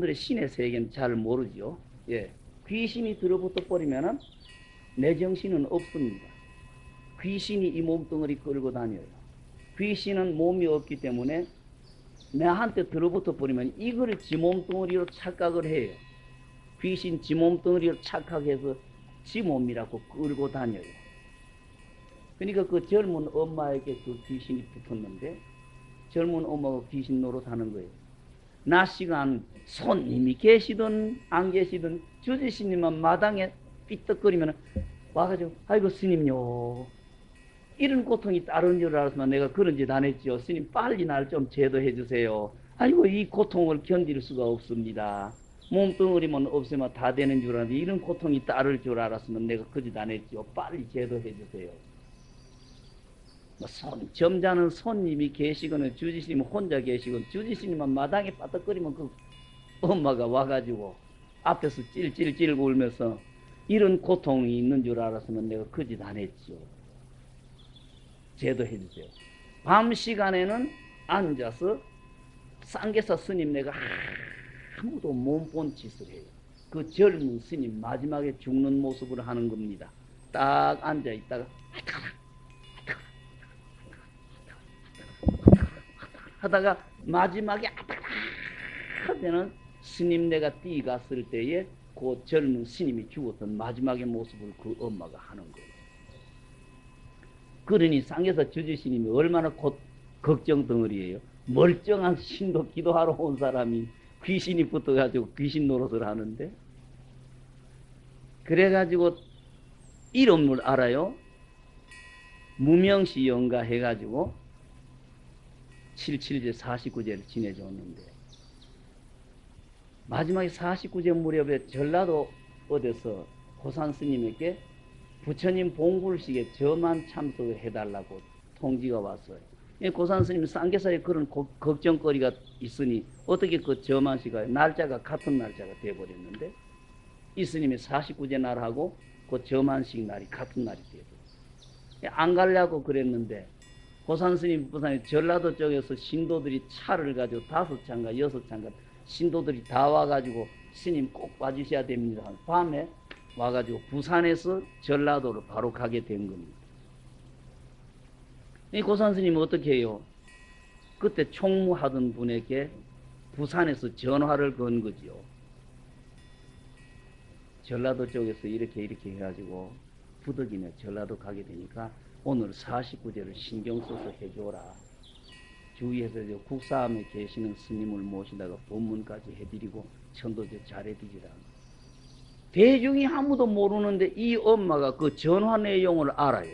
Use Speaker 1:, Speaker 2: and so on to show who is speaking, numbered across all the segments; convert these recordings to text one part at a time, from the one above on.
Speaker 1: 여러분들의 신의 세계는 잘 모르죠. 예. 귀신이 들어붙어 버리면은 내 정신은 없습니다. 귀신이 이 몸뚱어리 끌고 다녀요. 귀신은 몸이 없기 때문에 내한테 들어붙어 버리면 이걸 지 몸뚱어리로 착각을 해요. 귀신 지 몸뚱어리로 착각해서 지 몸이라고 끌고 다녀요. 그러니까 그 젊은 엄마에게 그 귀신이 붙었는데 젊은 엄마가 귀신 노릇하는 거예요. 낮 시간 손님이 계시든 안 계시든 주지스님만 마당에 삐떡거리면 와가지고 아이고 스님요 이런 고통이 따르는 줄 알았으면 내가 그런 짓 안 했죠. 스님 빨리 날 좀 제도해 주세요. 아이고 이 고통을 견딜 수가 없습니다. 몸뚱어리만 없으면 다 되는 줄 알았는데 이런 고통이 따를 줄 알았으면 내가 그 짓 안 했죠. 빨리 제도해 주세요. 뭐 손, 점잖은 손님이 계시거나 주지스님 혼자 계시건 주지스님만 마당에 빠떡거리면 그 엄마가 와가지고 앞에서 찔찔찔 울면서 이런 고통이 있는 줄 알았으면 내가 그 짓 안 했죠. 제도해 주세요. 밤 시간에는 앉아서 쌍계사 스님 내가 아무도 못 본 짓을 해요. 그 젊은 스님 마지막에 죽는 모습을 하는 겁니다. 딱 앉아 있다가 하다가 마지막에 하면은 스님 내가 뛰갔을 때에 그 젊은 스님이 죽었던 마지막의 모습을 그 엄마가 하는 거예요. 그러니 쌍에서 주주스님이 얼마나 곧 걱정 덩어리예요. 멀쩡한 신도 기도하러 온 사람이 귀신이 붙어가지고 귀신 노릇을 하는데 그래가지고 이름을 알아요. 무명시 영가 해가지고 77제 49제를 지내줬는데 마지막에 49제 무렵에 전라도 어디서 고산 스님에게 부처님 봉불식에 저만 참석을 해달라고 통지가 왔어요. 고산 스님 쌍계사에 그런 고, 걱정거리가 있으니 어떻게 그 저만 시가 날짜가 같은 날짜가 돼버렸는데 이 스님이 49제 날하고 그 저만식 날이 같은 날이 돼버렸어요. 안 가려고 그랬는데 고산 스님 부산에 전라도 쪽에서 신도들이 차를 가지고 다섯 차인가 여섯 차인가 신도들이 다 와가지고 스님 꼭 와주셔야 됩니다. 밤에 와가지고 부산에서 전라도로 바로 가게 된 겁니다. 이 고산 스님은 어떻게 해요? 그때 총무하던 분에게 부산에서 전화를 건 거지요. 전라도 쪽에서 이렇게 이렇게 해가지고 부득이네 전라도 가게 되니까 오늘 49제를 신경 써서 해줘라. 주위에서 국사함에 계시는 스님을 모시다가 본문까지 해드리고 천도제 잘해드리라. 대중이 아무도 모르는데 이 엄마가 그 전화 내용을 알아요.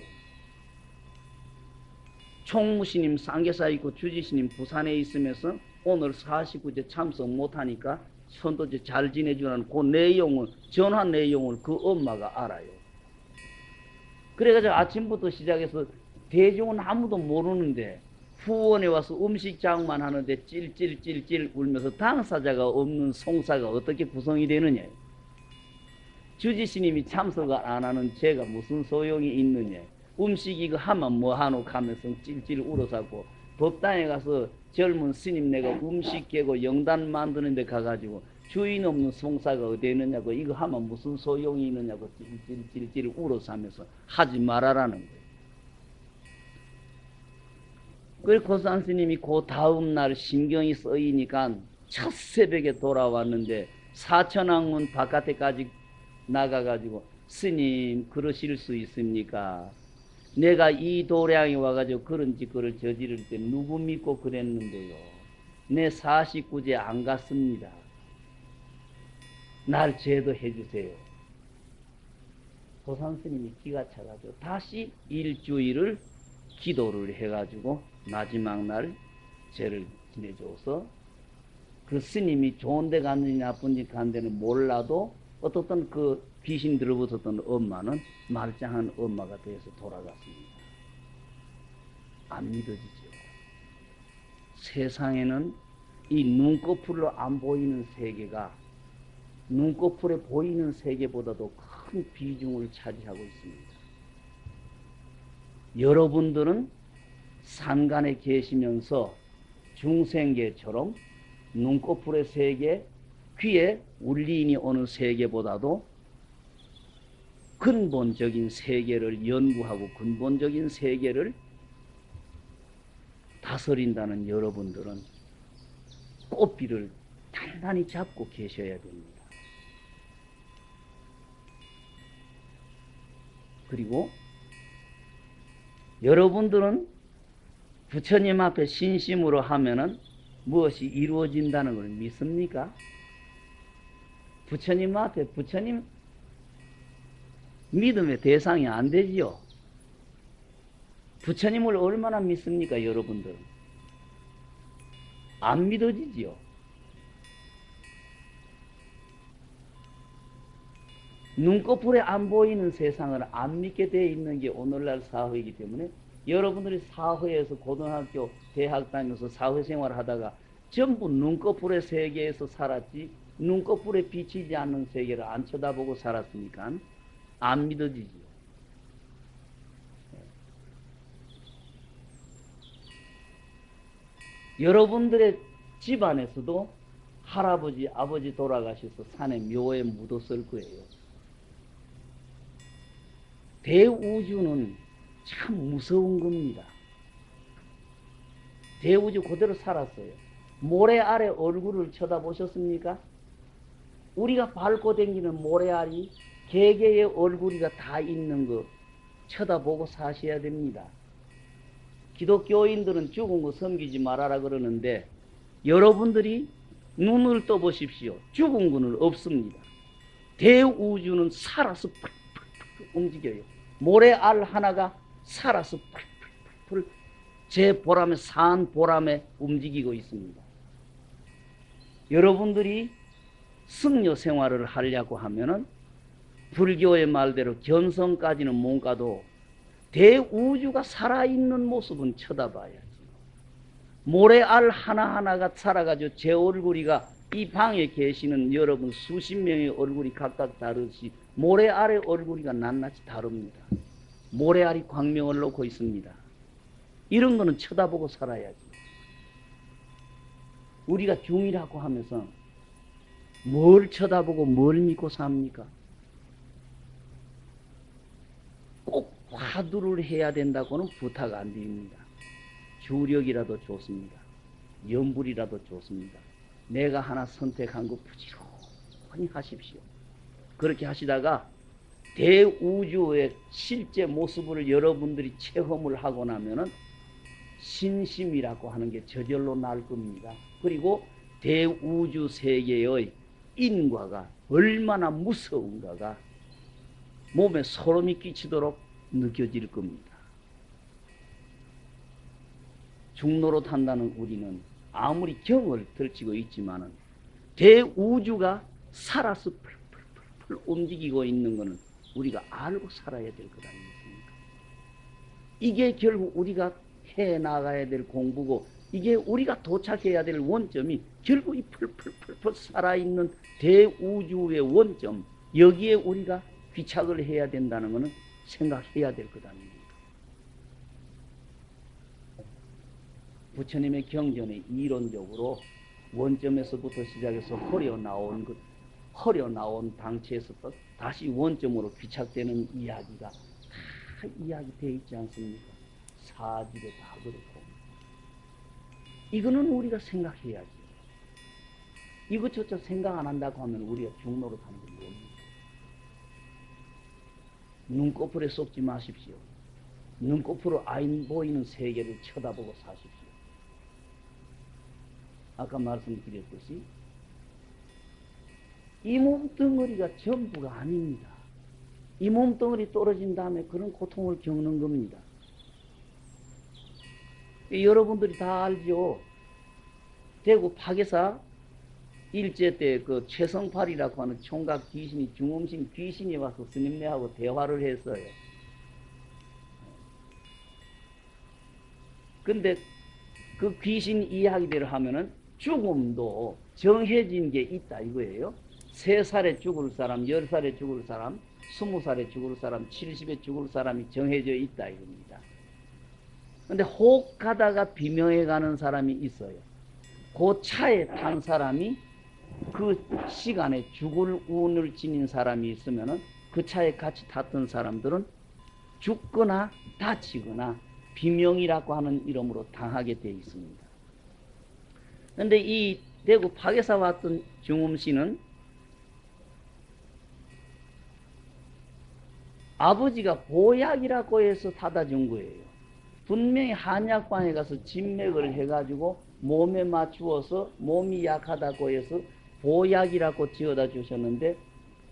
Speaker 1: 총무스님 쌍계사 있고 주지스님 부산에 있으면서 오늘 49제 참석 못하니까 천도제 잘 지내주라는 그 내용을 전화 내용을 그 엄마가 알아요. 그래가지고 아침부터 시작해서 대중은 아무도 모르는데 후원에 와서 음식 장만 하는데 찔찔찔찔 울면서 당사자가 없는 송사가 어떻게 구성이 되느냐. 주지스님이 참석을 안 하는 제가 무슨 소용이 있느냐. 음식 이거 하면 뭐 하노 하면서 찔찔 울어서고 법당에 가서 젊은 스님 내가 음식 깨고 영단 만드는 데 가가지고 주인 없는 송사가 어디 있느냐고 이거 하면 무슨 소용이 있느냐고 찔찔찔찔 울어서 하면서 하지 말아라는 거예요. 그래 고산 스님이 그 다음 날 신경이 쓰이니까 첫 새벽에 돌아왔는데 사천왕문 바깥에까지 나가가지고 스님 그러실 수 있습니까? 내가 이 도량에 와가지고 그런 짓거를 저지를 때 누구 믿고 그랬는데요. 내 49제 안 갔습니다. 날 제도해 주세요. 도산 스님이 기가 차가지고 다시 일주일을 기도를 해가지고 마지막 날 죄를 지내줘서 그 스님이 좋은 데 갔는지 나쁜 데 간 데는 몰라도 어떻든 그 귀신 들어붙었던 엄마는 말짱한 엄마가 되어서 돌아갔습니다. 안 믿어지죠. 세상에는 이 눈꺼풀로 안 보이는 세계가 눈꺼풀에 보이는 세계보다도 큰 비중을 차지하고 있습니다. 여러분들은 산간에 계시면서 중생계처럼 눈꺼풀의 세계, 귀에 울림이 오는 세계보다도 근본적인 세계를 연구하고 근본적인 세계를 다스린다는 여러분들은 꽃비를 단단히 잡고 계셔야 됩니다. 그리고 여러분들은 부처님 앞에 신심으로 하면은 무엇이 이루어진다는 걸 믿습니까? 부처님 앞에 부처님 믿음의 대상이 안 되지요. 부처님을 얼마나 믿습니까, 여러분들? 안 믿어지지요. 눈꺼풀에 안 보이는 세상을 안 믿게 되어 있는 게 오늘날 사회이기 때문에 여러분들이 사회에서 고등학교, 대학 다니면서 사회생활 하다가 전부 눈꺼풀의 세계에서 살았지 눈꺼풀에 비치지 않는 세계를 안 쳐다보고 살았으니까 안 믿어지지요. 여러분들의 집안에서도 할아버지, 아버지 돌아가셔서 산에 묘에 묻었을 거예요. 대우주는 참 무서운 겁니다. 대우주 그대로 살았어요. 모래 아래 얼굴을 쳐다보셨습니까? 우리가 밟고 다니는 모래알이 개개의 얼굴이가 다 있는 거 쳐다보고 사셔야 됩니다. 기독교인들은 죽은 거 섬기지 말아라 그러는데 여러분들이 눈을 떠보십시오. 죽은 거는 없습니다. 대우주는 살아서 펄펄펄 움직여요. 모래알 하나가 살아서 펄펄펄 제 보람에 산 보람에 움직이고 있습니다. 여러분들이 승려 생활을 하려고 하면은 불교의 말대로 견성까지는 못 가도 대우주가 살아있는 모습은 쳐다봐야지. 모래알 하나하나가 살아가지고 제 얼굴이가 이 방에 계시는 여러분 수십 명의 얼굴이 각각 다르시 모래알의 얼굴이가 낱낱이 다릅니다. 모래알이 광명을 놓고 있습니다. 이런 거는 쳐다보고 살아야지. 우리가 중이라고 하면서 뭘 쳐다보고 뭘 믿고 삽니까? 꼭 화두를 해야 된다고는 부탁 안 드립니다. 주력이라도 좋습니다. 연불이라도 좋습니다. 내가 하나 선택한 거 부지런히 하십시오. 그렇게 하시다가 대우주의 실제 모습을 여러분들이 체험을 하고 나면은 신심이라고 하는 게 저절로 날 겁니다. 그리고 대우주 세계의 인과가 얼마나 무서운가가 몸에 소름이 끼치도록 느껴질 겁니다. 중로로 탄다는 우리는 아무리 경을 들치고 있지만은 대우주가 살아서 풀풀풀풀 움직이고 있는 것은 우리가 알고 살아야 될 것 아니겠습니까? 이게 결국 우리가 해 나가야 될 공부고 이게 우리가 도착해야 될 원점이 결국 이 풀풀풀풀 살아있는 대우주의 원점 여기에 우리가 귀착을 해야 된다는 것은 생각해야 될 것 아닙니까? 부처님의 경전에 이론적으로 원점에서부터 시작해서 허려 나온 것, 허려 나온 방치에서부터 다시 원점으로 귀착되는 이야기가 다 이야기되어 있지 않습니까? 사집에 다 그렇고. 이거는 우리가 생각해야지. 이것조차 생각 안 한다고 하면 우리가 중로로 가는 게 뭡니까? 눈꺼풀에 쏟지 마십시오. 눈꺼풀로 안 보이는 세계를 쳐다보고 사십시오. 아까 말씀드렸듯이 이 몸덩어리가 전부가 아닙니다. 이 몸덩어리 떨어진 다음에 그런 고통을 겪는 겁니다. 여러분들이 다 알죠. 대구 파계사 일제 때 그 최성팔이라고 하는 총각 귀신이 중음신 귀신이 와서 스님네하고 대화를 했어요. 근데 그 귀신 이야기대로 하면은 죽음도 정해진 게 있다 이거예요. 세 살에 죽을 사람, 열 살에 죽을 사람, 스무 살에 죽을 사람, 칠십에 죽을 사람이 정해져 있다 이겁니다. 근데 혹 가다가 비명해 가는 사람이 있어요. 그 차에 탄 사람이 그 시간에 죽을 운을 지닌 사람이 있으면은 그 차에 같이 탔던 사람들은 죽거나 다치거나 비명이라고 하는 이름으로 당하게 되어 있습니다. 그런데 이 대구 파괴사 왔던 중음 씨는 아버지가 보약이라고 해서 타다 준 거예요. 분명히 한약방에 가서 진맥을 해가지고 몸에 맞추어서 몸이 약하다고 해서 보약이라고 지어다 주셨는데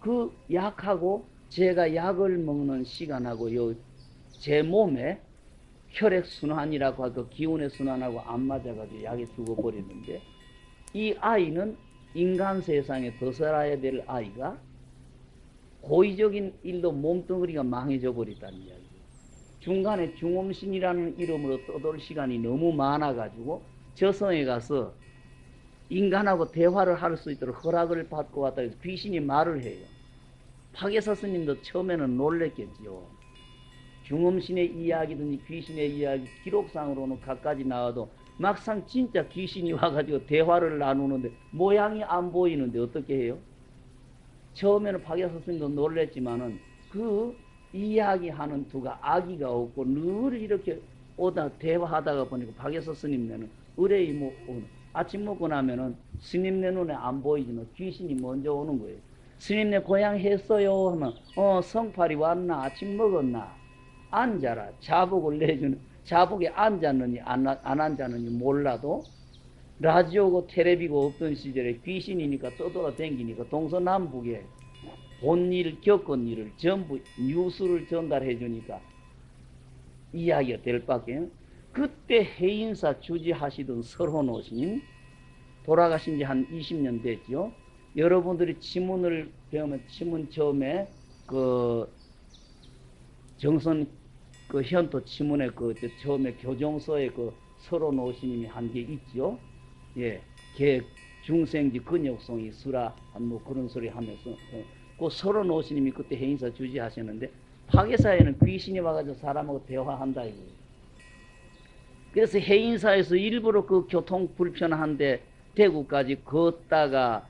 Speaker 1: 그 약하고 제가 약을 먹는 시간하고 제 몸에 혈액 순환이라고 하고 기운의 순환하고 안 맞아가지고 약이 죽어버리는데 이 아이는 인간 세상에 더 살아야 될 아이가 고의적인 일로 몸뚱어리가 망해져 버렸다는 이야기. 중간에 중음신이라는 이름으로 떠돌 시간이 너무 많아가지고 저성에 가서 인간하고 대화를 할 수 있도록 허락을 받고 왔다 해서 귀신이 말을 해요. 파괴사 스님도 처음에는 놀랬겠지요. 중음신의 이야기든지 귀신의 이야기 기록상으로는 갖가지 나와도 막상 진짜 귀신이 와가지고 대화를 나누는데 모양이 안 보이는데 어떻게 해요? 처음에는 파괴사 스님도 놀랬지만은 그 이야기하는 두가 아기가 없고 늘 이렇게 오다 대화하다가 보니까 파괴사 스님네는 의뢰이 뭐 아침 먹고 나면은 스님네 눈에 안 보이지만 귀신이 먼저 오는 거예요. 스님네 고향 했어요 하면 어 성팔이 왔나? 아침 먹었나? 앉아라. 자복을 내주는 자복에 앉았느니 안, 안 앉았느니 몰라도 라디오고 테레비고 없던 시절에 귀신이니까 떠돌아 댕기니까 동서남북에 본 일, 겪은 일을 전부 뉴스를 전달해 주니까 이야기가 될 밖에 그때 해인사 주지하시던 설호노 스님 돌아가신 지 한 20년 됐죠. 여러분들이 지문을 배우면 지문 처음에 그 정선 그 현토 지문에 그 처음에 교정서에 그 설호노 스님이 한 게 있죠. 예, 개 중생지 근육성이 수라 뭐 그런 소리 하면서 어, 그 설호노 스님이 그때 해인사 주지하셨는데 파괴사에는 귀신이 와가지고 사람하고 대화한다 이거예요. 그래서 해인사에서 일부러 그 교통 불편한데 대구까지 걷다가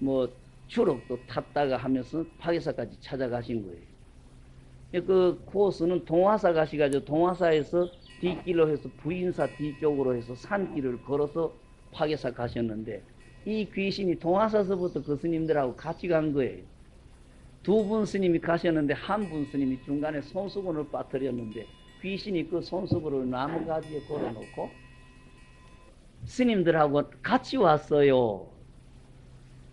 Speaker 1: 뭐 추록도 탔다가 하면서 파괴사까지 찾아가신 거예요. 그 코스는 동화사 가시가지고 동화사에서 뒷길로 해서 부인사 뒤쪽으로 해서 산길을 걸어서 파괴사 가셨는데 이 귀신이 동화사서부터 그 스님들하고 같이 간 거예요. 두 분 스님이 가셨는데 한 분 스님이 중간에 손수건을 빠뜨렸는데 귀신이 그 손수건을 나무가지에 걸어놓고 스님들하고 같이 왔어요.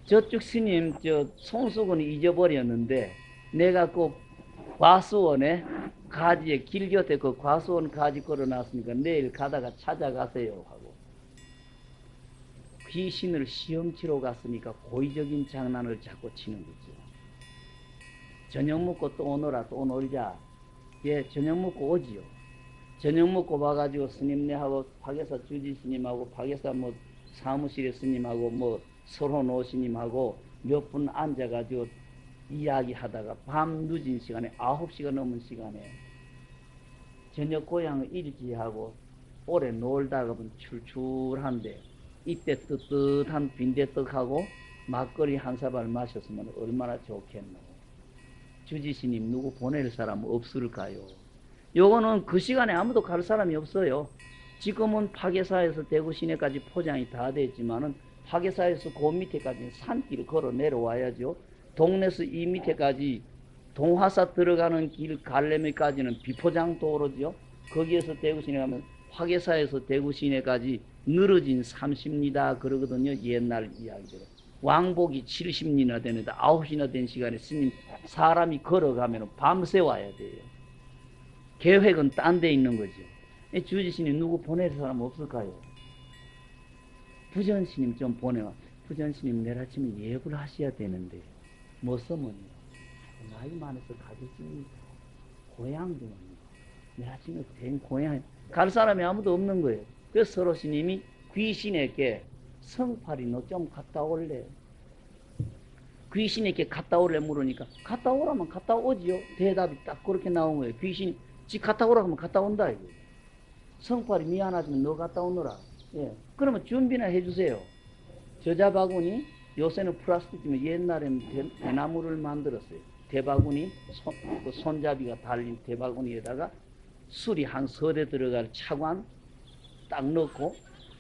Speaker 1: 저쪽 스님 저 손수건을 잊어버렸는데 내가 그 과수원에 가지에 길 곁에 그 과수원 가지 걸어놨으니까 내일 가다가 찾아가세요 하고 귀신을 시험 치러 갔으니까 고의적인 장난을 자꾸 치는 거죠. 저녁 먹고 또 오너라 또 놀자. 예, 저녁 먹고 오지요. 저녁 먹고 와가지고 스님네하고 파계사 주지 스님하고 파계사 뭐 사무실의 스님하고 뭐 서로 노 스님하고 몇 분 앉아가지고 이야기하다가 밤 늦은 시간에 아홉 시가 넘은 시간에 저녁 고향을 일지하고 오래 놀다가 보면 출출한데 이때 뜨뜻한 빈대떡하고 막걸리 한 사발 마셨으면 얼마나 좋겠노. 주지스님 누구 보낼 사람 없을까요? 요거는 그 시간에 아무도 갈 사람이 없어요. 지금은 파괴사에서 대구 시내까지 포장이 다 됐지만은 파괴사에서 그 밑에까지 산길을 걸어 내려와야죠. 동네에서 이 밑에까지 동화사 들어가는 길 갈래미까지는 비포장 도로죠. 거기에서 대구 시내 가면 파괴사에서 대구 시내까지 늘어진 30리다 그러거든요. 옛날 이야기대로. 왕복이 70리나 되는데 9시나 된 시간에 스님 사람이 걸어가면 밤새 와야 돼요. 계획은 딴 데 있는 거죠. 주지스님 누구 보낼 사람 없을까요? 부전스님 좀 보내와. 부전스님 내일 아침에 예불 하셔야 되는데 뭐 쓰면 나이 많아서 가겠습니까? 고향 좀 내일 아침에 된 고향 갈 사람이 아무도 없는 거예요. 그래서 서로 스님이 귀신에게 성팔이 너 좀 갔다 올래? 귀신에게 갔다 올래 물으니까 갔다 오라면 갔다 오지요. 대답이 딱 그렇게 나온 거예요. 귀신이 지 갔다 오라 하면 갔다 온다 이거. 성팔이 미안하지만 너 갔다 오너라. 예. 그러면 준비나 해주세요. 저자 바구니 요새는 플라스틱이면 옛날에는 대, 대나무를 만들었어요. 대바구니 손, 그 손잡이가 달린 대바구니에다가 술이 한 서대 들어갈 차관 딱 넣고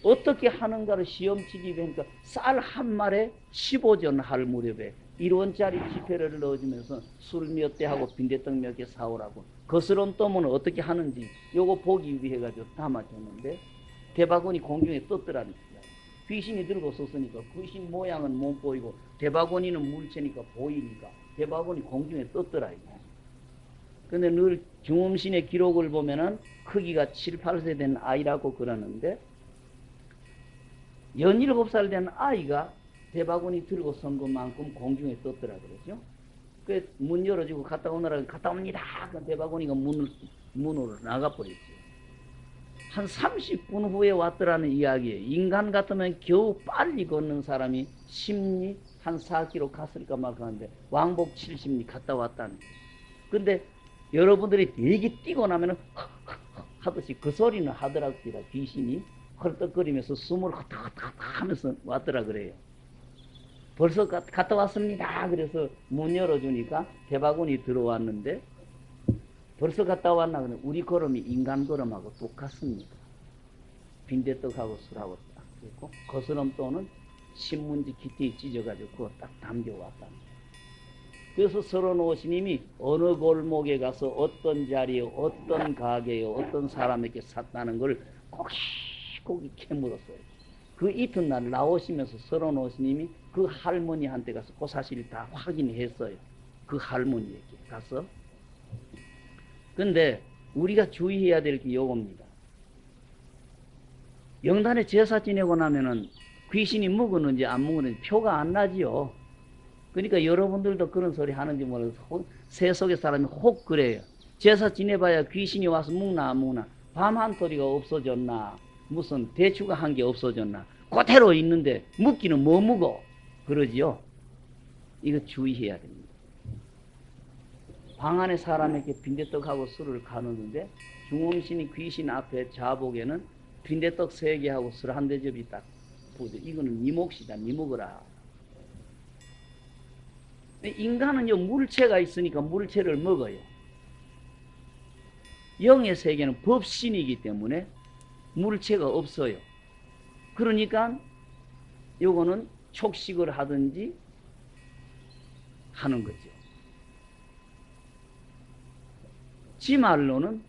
Speaker 1: 어떻게 하는가를 시험치기 위해서 쌀 한 말에 15전 할 무렵에 1원짜리 지폐를 넣어주면서 술 몇 대 하고 빈대떡 몇 개 사오라고 거스름 떠면 어떻게 하는지 요거 보기 위해 가지고 담아줬는데 대바구니 공중에 떴더라는 거야. 귀신이 들고 섰으니까 귀신 모양은 못 보이고 대바구니는 물체니까 보이니까 대바구니 공중에 떴더라 이거. 근데 늘 중음신의 기록을 보면은 크기가 7, 8세 된 아이라고 그러는데 연일곱 살된 아이가 대바구니 들고 선 것만큼 공중에 떴더라 그러죠. 그문 열어주고 갔다 오느라 갔다 옵니다. 그 대바구니가 문을 문으로 나가버렸죠. 한 30분 후에 왔더라는 이야기예요. 인간 같으면 겨우 빨리 걷는 사람이 심리 한 4km 갔을까 말까 하는데 왕복 70리 갔다 왔다는. 근데 여러분들이 되게 뛰고 나면 은 하듯이 그 소리는 하더라고요. 귀신이 헐떡거리면서 숨을 헛헛헛 하면서 왔더라 그래요. 벌써 가, 갔다 왔습니다. 그래서 문 열어주니까 대바구니 들어왔는데 벌써 갔다 왔나 그래 우리 걸음이 인간 걸음하고 똑같습니다. 빈대떡하고 술하고 딱 그랬고 거스름 또는 신문지 기티에 찢어가지고 그거 딱 담겨왔다. 그래서 서론 오시님이 어느 골목에 가서 어떤 자리에 어떤 가게에 어떤 사람에게 샀다는 걸 고기 고기 캐물었어요. 그 이튿날 나오시면서 서론 오시님이 그 할머니한테 가서 그 사실을 다 확인했어요. 그 할머니에게 가서. 근데 우리가 주의해야 될 게 요겁니다. 영단에 제사 지내고 나면은 귀신이 묵었는지 안 묵었는지 표가 안 나지요. 그러니까 여러분들도 그런 소리 하는지 몰라서 세속의 사람이 혹 그래요. 제사 지내봐야 귀신이 와서 묵나 안 묵나 밤 한 토리가 없어졌나 무슨 대추가 한게 없어졌나 그대로 있는데 묵기는 뭐 묵어 그러지요. 이거 주의해야 됩니다. 방 안에 사람에게 빈대떡하고 술을 가누는데 중음신이 귀신 앞에 자복에는 빈대떡 세 개하고 술 한 대접이 딱 보죠. 이거는 네 몫이다. 네 먹어라. 인간은요 물체가 있으니까 물체를 먹어요. 영의 세계는 법신이기 때문에 물체가 없어요. 그러니까 요거는 촉식을 하든지 하는 거죠. 지 말로는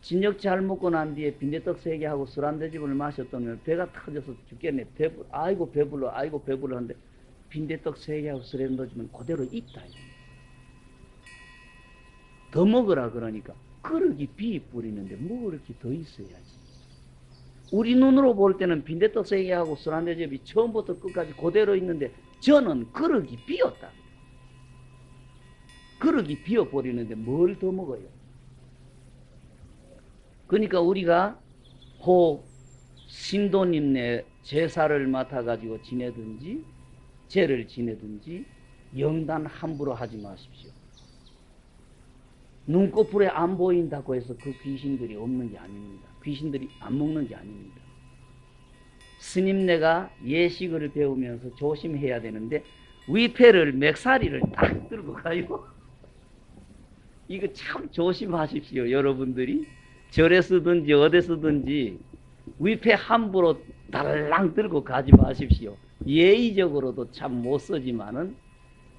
Speaker 1: 진역 잘 먹고 난 뒤에 빈대떡 세 개 하고 술 한 대집을 마셨더니 배가 터져서 죽겠네. 배불, 아이고 배불러, 아이고 배불러 하는데 빈대떡 세 개 하고 술에 넣어주면 그대로 있다. 더 먹으라 그러니까 그릇이 비 뿌리는데 먹을 게더 있어야지. 우리 눈으로 볼 때는 빈대떡 세개 하고 술한 대접이 처음부터 끝까지 그대로 있는데 저는 그릇이 비었다. 그릇이 비어버리는데 뭘 더 먹어요? 그러니까 우리가 혹 신도님네 제사를 맡아가지고 지내든지 죄를 지내든지 영단 함부로 하지 마십시오. 눈꺼풀에 안 보인다고 해서 그 귀신들이 없는 게 아닙니다. 귀신들이 안 먹는 게 아닙니다. 스님네가 예식을 배우면서 조심해야 되는데 위패를 맥사리를 딱 들고 가요. 이거 참 조심하십시오. 여러분들이 절에 쓰든지 어디 쓰든지 위패 함부로 달랑 들고 가지 마십시오. 예의적으로도 참 못 쓰지만은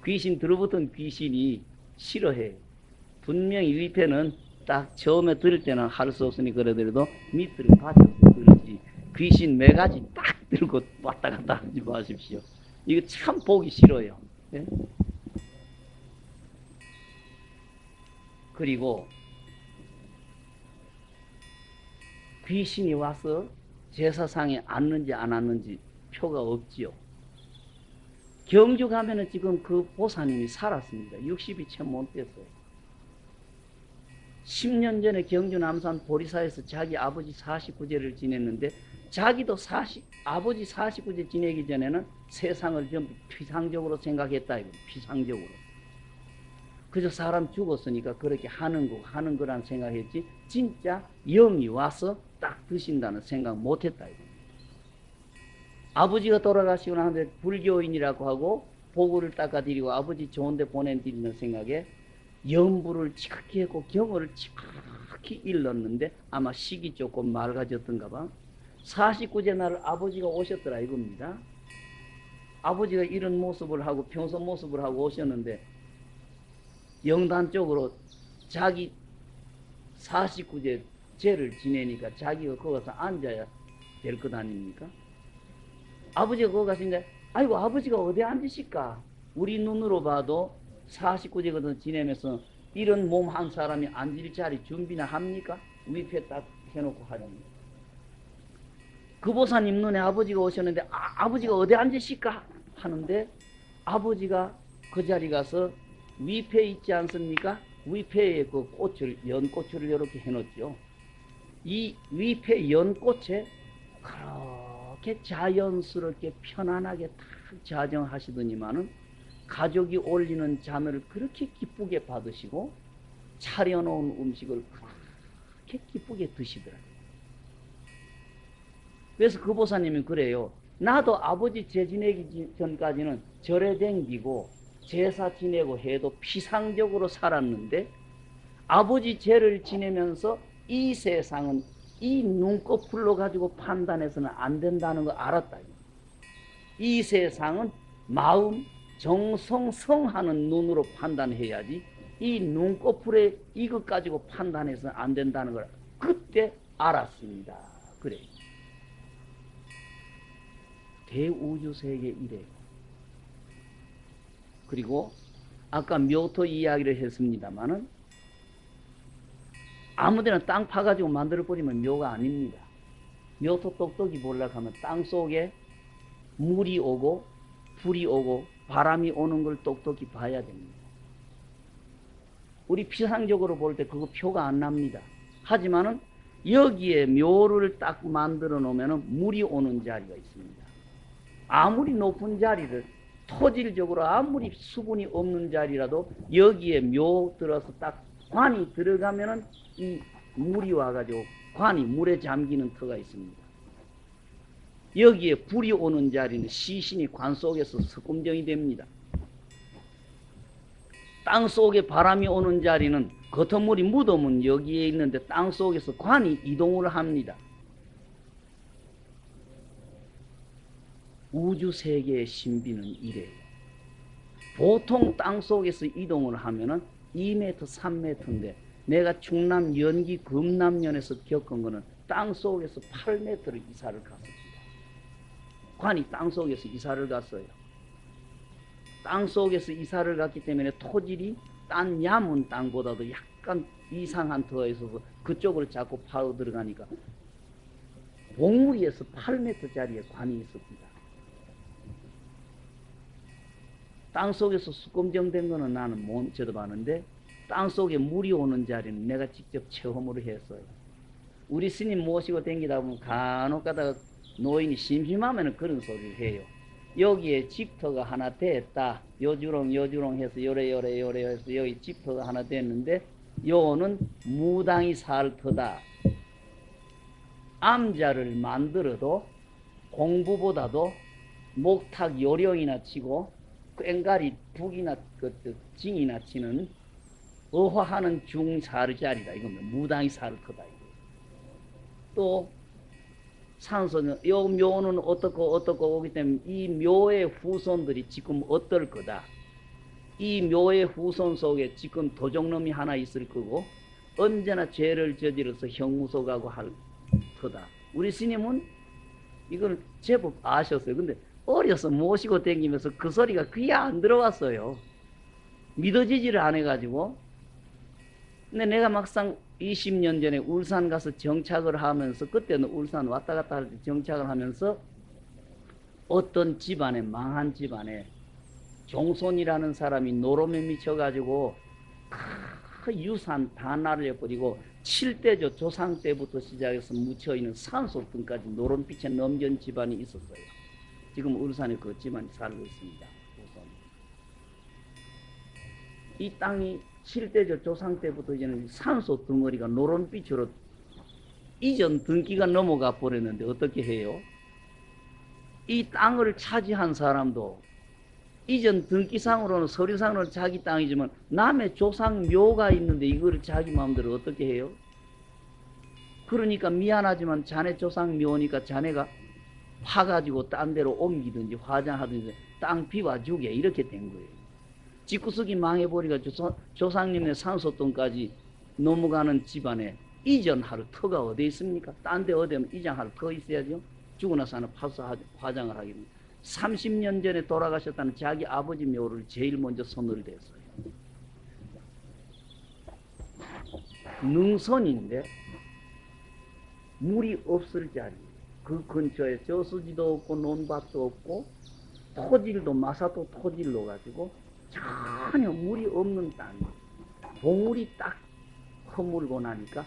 Speaker 1: 귀신 들어붙은 귀신이 싫어해. 분명히 위패는 딱 처음에 들을 때는 할 수 없으니 그러더라도 밑으로 받쳐서 들지. 귀신 매가지 딱 들고 왔다 갔다 하지 마십시오. 이거 참 보기 싫어요. 네? 그리고 귀신이 와서 제사상에 앉는지 안 앉는지 표가 없지요. 경주 가면은 지금 그 보사님이 살았습니다. 60이 채 못 됐어요. 10년 전에 경주 남산 보리사에서 자기 아버지 49제를 지냈는데 자기도 40, 아버지 49제 지내기 전에는 세상을 전부 피상적으로 생각했다. 이거 피상적으로. 그저 사람 죽었으니까 그렇게 하는 거, 하는 거란 생각했지, 진짜 영이 와서 딱 드신다는 생각 못 했다. 이거. 아버지가 돌아가시고 나는데 불교인이라고 하고 보고를 닦아드리고 아버지 좋은 데 보내드리는 생각에 연부를 지극히 했고 경어를 지극히 일렀는데 아마 식이 조금 맑아졌던가 봐. 49제 날 아버지가 오셨더라 이겁니다. 아버지가 이런 모습을 하고 평소 모습을 하고 오셨는데 영단 쪽으로 자기 49제 제를 지내니까 자기가 거기서 앉아야 될 것 아닙니까? 아버지가 거기 가서 이제 아이고 아버지가 어디 앉으실까? 우리 눈으로 봐도 49제거든 지내면서 이런 몸 한 사람이 앉을 자리 준비나 합니까? 위패 딱 해놓고 하렵니다. 그 보사님 눈에 아버지가 오셨는데 아, 아버지가 어디 앉으실까? 하는데 아버지가 그 자리 가서 위패 있지 않습니까? 위패에 그 꽃을 연꽃을 이렇게 해놓죠. 이 위패 연꽃에 그렇게 자연스럽게 편안하게 딱 자정하시더니만은 가족이 올리는 잔을 그렇게 기쁘게 받으시고 차려놓은 음식을 그렇게 기쁘게 드시더라고요. 그래서 그 보사님이 그래요. 나도 아버지 제 지내기 전까지는 절에 댕기고 제사 지내고 해도 피상적으로 살았는데 아버지 죄를 지내면서 이 세상은 이 눈꺼풀로 가지고 판단해서는 안 된다는 걸 알았다. 이 세상은 마음, 정성, 성하는 눈으로 판단해야지 이 눈꺼풀에 이것 가지고 판단해서는 안 된다는 걸 그때 알았습니다. 그래. 대우주세계 이래요. 그리고 아까 묘토 이야기를 했습니다마는 아무데나 땅 파가지고 만들어버리면 묘가 아닙니다. 묘토 똑똑이 하면 땅 속에 물이 오고 불이 오고 바람이 오는 걸 똑똑히 봐야 됩니다. 우리 피상적으로 볼 때 그거 표가 안 납니다. 하지만은 여기에 묘를 딱 만들어 놓으면 물이 오는 자리가 있습니다. 아무리 높은 자리를 토질적으로 아무리 수분이 없는 자리라도 여기에 묘 들어서 딱 관이 들어가면은 이 물이 와가지고 관이 물에 잠기는 터가 있습니다. 여기에 불이 오는 자리는 시신이 관 속에서 석금정이 됩니다. 땅 속에 바람이 오는 자리는 겉물이 묻으면 여기에 있는데 땅 속에서 관이 이동을 합니다. 우주 세계의 신비는 이래요. 보통 땅 속에서 이동을 하면은 2m, 3m인데 내가 충남 연기 금남면에서 겪은 거는 땅 속에서 8m를 이사를 갔습니다. 관이 땅 속에서 이사를 갔어요. 땅 속에서 이사를 갔기 때문에 토질이 딴 야문 땅보다도 약간 이상한 터에 있어서 그쪽으로 자꾸 파고 들어가니까 봉우리에서 8m짜리의 관이 있었습니다. 땅 속에서 수검정된 거는 나는 못 쳐다봤는데 땅 속에 물이 오는 자리는 내가 직접 체험으로 했어요. 우리 스님 모시고 댕기다 보면 간혹 가다가 노인이 심심하면 그런 소리를 해요. 여기에 집터가 하나 됐다. 요주롱 요주롱 해서 요래 요래 요래 해서 여기 집터가 하나 됐는데 요는 무당이 살 터다. 암자를 만들어도 공부보다도 목탁 요령이나 치고 꽹가리 북이나 그, 그 징이나 치는 어화하는 중사르자리다 이겁니다. 무당이 사르터다. 또 산소는 요 묘는 어떻고 어떻고 오기 때문에 이 묘의 후손들이 지금 어떨 거다. 이 묘의 후손 속에 지금 도적놈이 하나 있을 거고 언제나 죄를 저질러서 형무소 가고 할 터다. 우리 스님은 이걸 제법 아셨어요. 근데 어려서 모시고 댕기면서 그 소리가 귀에 안 들어왔어요. 믿어지지를 안 해가지고. 근데 내가 막상 20년 전에 울산 가서 정착을 하면서 그때는 울산 왔다 갔다 할 때 정착을 하면서 어떤 집안에 망한 집안에 종손이라는 사람이 노름에 미쳐가지고 그 유산 다 날려버리고 7대조 조상 때부터 시작해서 묻혀있는 산소 등까지 노름빛에 넘긴 집안이 있었어요. 지금 울산에 그 집안이 살고 있습니다. 이 땅이 7대조 조상 때부터 이제는 산소 덩어리가 노란빛으로 이전 등기가 넘어가 버렸는데 어떻게 해요? 이 땅을 차지한 사람도 이전 등기상으로는 서류상으로는 자기 땅이지만 남의 조상 묘가 있는데 이거를 자기 마음대로 어떻게 해요? 그러니까 미안하지만 자네 조상 묘니까 자네가 파가지고 딴 데로 옮기든지 화장하든지 땅 비워주게 이렇게 된 거예요. 집구석이 조상, 조상님의 산소돈까지 넘어가는 집안에 이전할 터가 어디 있습니까? 딴 데 어디 이장할 터 있어야죠. 죽고 나서는 파서 화장을 하게 됩니다. 30년 전에 돌아가셨다는 자기 아버지 묘를 제일 먼저 손을 댔어요. 능선인데 물이 없을 자리 그 근처에 저수지도 없고 논밭도 없고 토질도 마사도 토질로 가지고 전혀 물이 없는 땅 봉우리 딱 허물고 나니까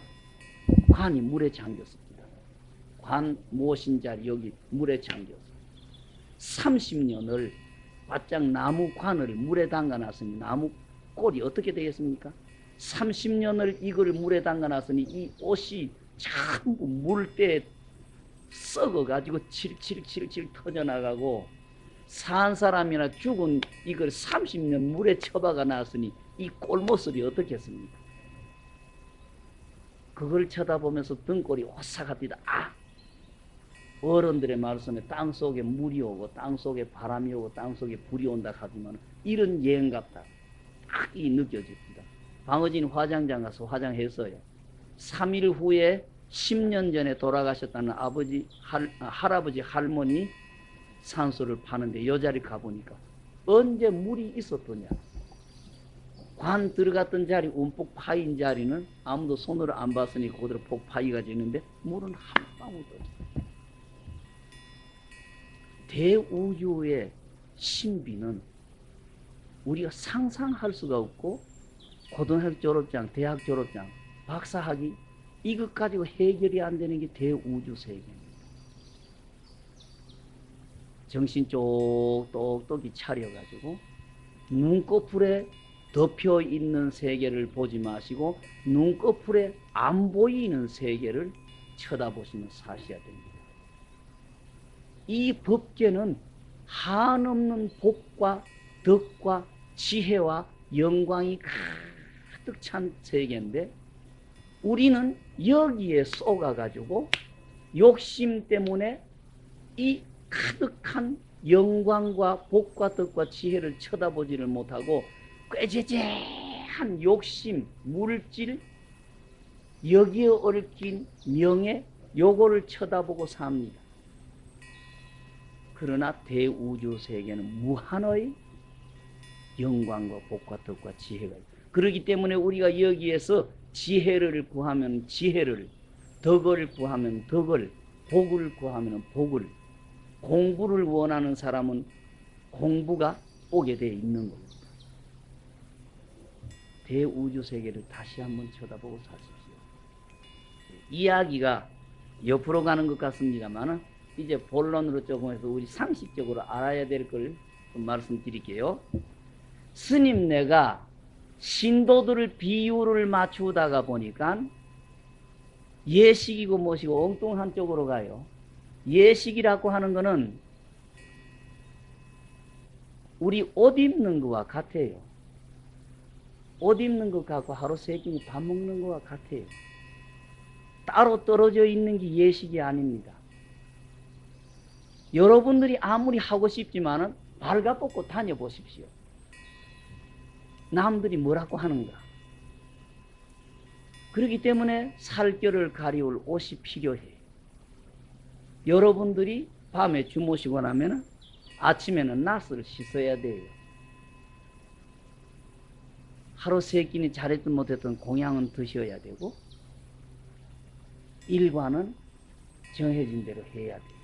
Speaker 1: 관이 물에 잠겼습니다. 관 모신 자리 여기 물에 잠겼어요. 30년을 바짝 나무 관을 물에 담가놨으니 나무 꼴이 어떻게 되겠습니까? 30년을 이걸 물에 담가놨으니 이 옷이 전부 물때에 썩어가지고 칠칠칠칠 터져나가고 산 사람이나 죽은 이걸 30년 물에 처박아 놨으니 이 꼴모습이 어떻겠습니까? 그걸 쳐다보면서 등골이 오싹하 뛰다. 아! 어른들의 말씀에 땅 속에 물이 오고 땅 속에 바람이 오고 땅 속에 불이 온다 하지만 이런 예언 같다. 딱 이 느껴집니다. 방어진 화장장 가서 화장했어요. 3일 후에 10년 전에 돌아가셨다는 아버지, 할, 아, 할아버지, 할머니 산소를 파는데 여 자리 가보니까 언제 물이 있었더냐. 관 들어갔던 자리, 움푹 파인 자리는 아무도 손으로 안 봤으니 그대로 폭 파이가 지는데 물은 한 방울도 없어요. 대우주의 신비는 우리가 상상할 수가 없고 고등학교 졸업장, 대학 졸업장, 박사학위 이것 가지고 해결이 안 되는 게 대우주 세계입니다. 정신 쪽 똑똑히 차려가지고 눈꺼풀에 덮여 있는 세계를 보지 마시고 눈꺼풀에 안 보이는 세계를 쳐다보시면 사셔야 됩니다. 이 법계는 한없는 복과 덕과 지혜와 영광이 가득 찬 세계인데 우리는 여기에 쏘가가지고 욕심 때문에 이 가득한 영광과 복과 덕과 지혜를 쳐다보지를 못하고 꾀재재한 욕심, 물질, 여기에 얽힌 명예, 요거를 쳐다보고 삽니다. 그러나 대우주 세계는 무한의 영광과 복과 덕과 지혜가 있다. 그렇기 때문에 우리가 여기에서 지혜를 구하면 지혜를, 덕을 구하면 덕을, 복을 구하면 복을, 공부를 원하는 사람은 공부가 오게 되어 있는 겁니다. 대우주 세계를 다시 한번 쳐다보고 사십시오. 이야기가 옆으로 가는 것 같습니다만 이제 본론으로 조금 해서 우리 상식적으로 알아야 될 걸 말씀드릴게요. 스님 내가 신도들을 비유를 맞추다가 보니까 예식이고 뭐시고 엉뚱한 쪽으로 가요. 예식이라고 하는 거는 우리 옷 입는 거와 같아요. 옷 입는 것 같고 하루 세 끼니 밥 먹는 거와 같아요. 따로 떨어져 있는 게 예식이 아닙니다. 여러분들이 아무리 하고 싶지만 은 발가벗고 다녀보십시오. 남들이 뭐라고 하는가. 그렇기 때문에 살결을 가리울 옷이 필요해. 여러분들이 밤에 주무시고 나면 아침에는 낫을 씻어야 돼요. 하루 세 끼니 잘했든 못했든 공양은 드셔야 되고 일과는 정해진 대로 해야 돼요.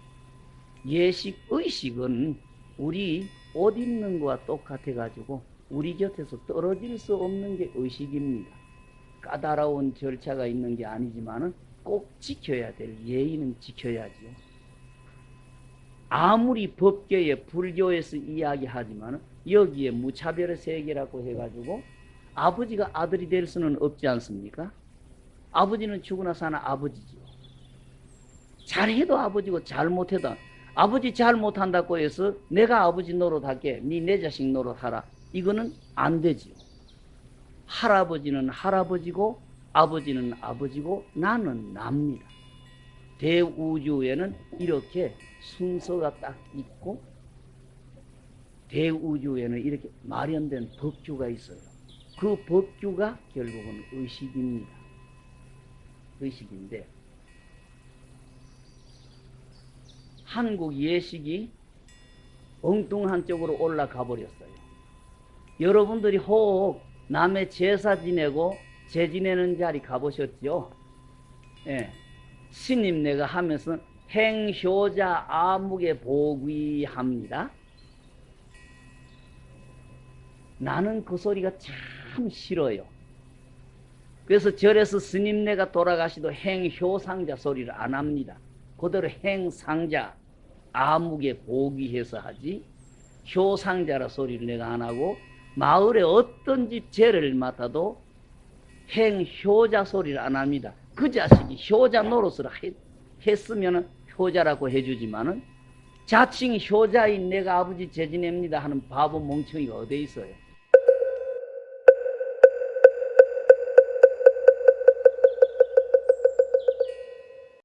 Speaker 1: 예식, 의식은 우리 옷 입는 거와 똑같아 가지고 우리 곁에서 떨어질 수 없는 게 의식입니다. 까다로운 절차가 있는 게 아니지만 은 꼭 지켜야 될 예의는 지켜야지요. 아무리 법계에 불교에서 이야기하지만 여기에 무차별의 세계라고 해가지고 아버지가 아들이 될 수는 없지 않습니까? 아버지는 죽으나 사나 아버지지요. 잘해도 아버지고 잘못해도 아버지 잘 못한다고 해서 내가 아버지 노릇할게 니내 자식 노릇하라 이거는 안 되지요 할아버지는 할아버지고 아버지는 아버지고 나는 납니다 대우주에는 이렇게 순서가 딱 있고 대우주에는 이렇게 마련된 법규가 있어요 그 법규가 결국은 의식입니다 의식인데 한국 예식이 엉뚱한 쪽으로 올라가 버렸어요. 여러분들이 혹 남의 제사 지내고 제 지내는 자리 가보셨죠? 예. 신임 내가 하면서 행효자 아무개 보귀합니다. 나는 그 소리가 참 싫어요. 그래서 절에서 스님네가 돌아가시도 행효상자 소리를 안 합니다. 그대로 행상자 아무개 보기해서 하지 효상자라 소리를 내가 안 하고 마을에 어떤 집 죄를 맡아도 행효자 소리를 안 합니다. 그 자식이 효자 노릇을 했, 했으면 효자라고 해주지만은 자칭 효자인 내가 아버지 재지냅니다 하는 바보 멍청이가 어디 있어요.